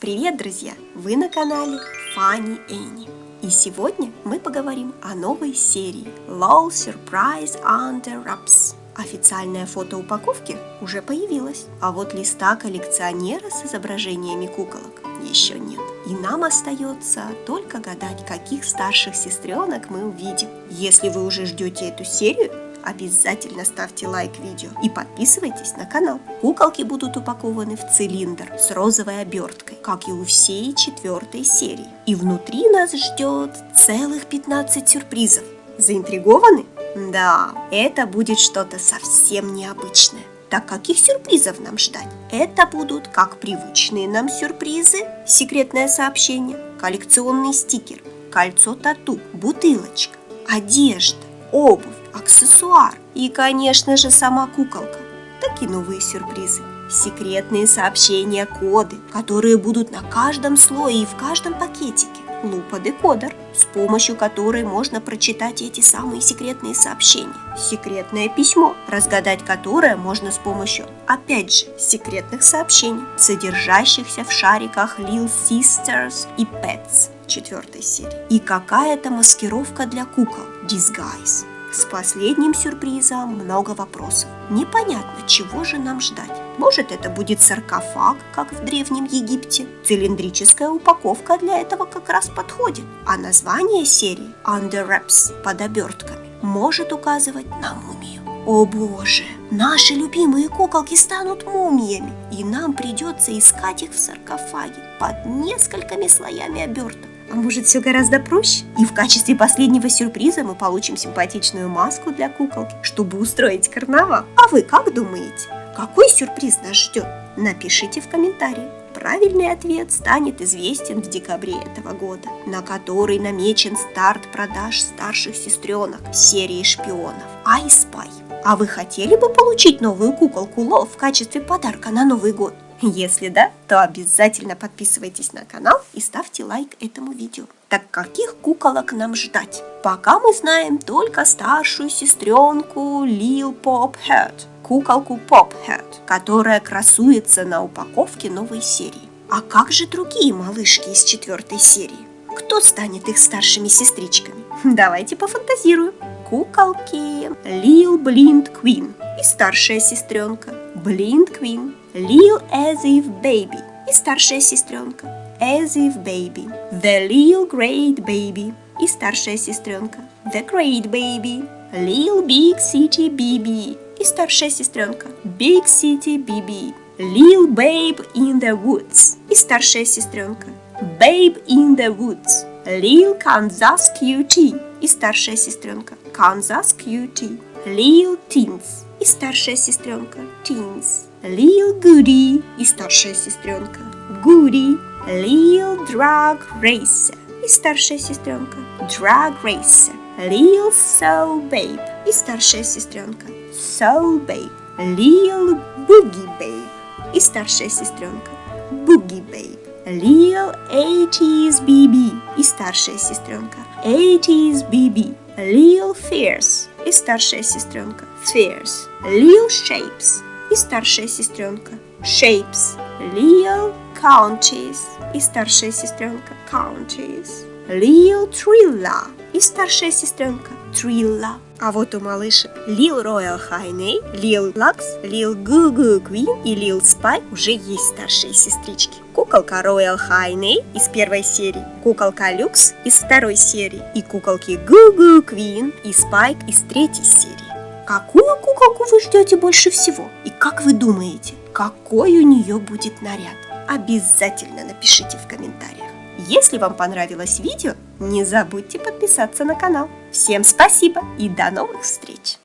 Привет, друзья! Вы на канале Funny Annie. И сегодня мы поговорим о новой серии LOL Surprise Under Wraps. Официальное фото упаковки уже появилось, а вот листа коллекционера с изображениями куколок еще нет. И нам остается только гадать, каких старших сестренок мы увидим. Если вы уже ждете эту серию, обязательно ставьте лайк видео и подписывайтесь на канал. Куколки будут упакованы в цилиндр с розовой оберткой, как и у всей четвертой серии. И внутри нас ждет целых 15 сюрпризов. Заинтригованы? Да, это будет что-то совсем необычное. Так каких сюрпризов нам ждать? Это будут как привычные нам сюрпризы, секретное сообщение, коллекционный стикер, кольцо тату, бутылочка, одежда, обувь, аксессуар и, конечно же, сама куколка. Так и новые сюрпризы. Секретные сообщения, коды, которые будут на каждом слое и в каждом пакетике. Лупа-декодер, с помощью которой можно прочитать эти самые секретные сообщения. Секретное письмо, разгадать которое можно с помощью, опять же, секретных сообщений, содержащихся в шариках Lil Sisters и Pets четвертой серии. И какая-то маскировка для кукол, Disguise. С последним сюрпризом много вопросов. Непонятно, чего же нам ждать. Может это будет саркофаг, как в Древнем Египте. Цилиндрическая упаковка для этого как раз подходит. А название серии Under Wraps под обертками может указывать на мумию. О боже, наши любимые куколки станут мумиями, и нам придется искать их в саркофаге под несколькими слоями оберток. А может все гораздо проще? И в качестве последнего сюрприза мы получим симпатичную маску для куколки, чтобы устроить карнавал. А вы как думаете? Какой сюрприз нас ждет? Напишите в комментарии. Правильный ответ станет известен в декабре этого года, на который намечен старт продаж старших сестренок серии шпионов Spy. А вы хотели бы получить новую куколку Ло в качестве подарка на Новый год? Если да, то обязательно подписывайтесь на канал и ставьте лайк этому видео. Так каких куколок нам ждать? Пока мы знаем только старшую сестренку Lil Pophead, куколку Pophead, которая красуется на упаковке новой серии. А как же другие малышки из четвертой серии? Кто станет их старшими сестричками? Давайте пофантазируем. Куколки Lil Blind Queen и старшая сестренка Blind Queen Lil As If Baby и старшая сестренка As If Baby, The Lil Great Baby и старшая сестренка The Great Baby, Lil Big City BB и старшая сестренка Big City BB, Lil Babe in the Woods и старшая сестренка Babe in the Woods, Lil Kansas QT и старшая сестренка Kansas QT, Lil Teens и старшая сестренка. Teens. Lil Goody и старшая сестренка. Goody, Lil Drag Racer и старшая сестренка. Drag Racer, Lil Soul Babe и старшая сестренка. Soul Babe, Lil Boogie Babe и старшая сестренка. Boogie Babe, Lil 80s BB и старшая сестренка. 80s BB, Lil Fierce и старшая сестренка. Fierce, Lil Shapes. И старшая сестренка. Shapes, Lil Counties. И старшая сестренка. Counties, Lil Trilla. И старшая сестренка Trilla. А вот у малышек Lil Royal Lil Lux, Lil Goo Goo Queen и Lil Spy уже есть старшие сестрички. Куколка Royal Highney из первой серии, куколка Люкс из второй серии и куколки Goo Queen и Spike из третьей серии. Какую куколку вы ждете больше всего? И как вы думаете, какой у нее будет наряд? Обязательно напишите в комментариях. Если вам понравилось видео, не забудьте подписаться на канал. Всем спасибо и до новых встреч!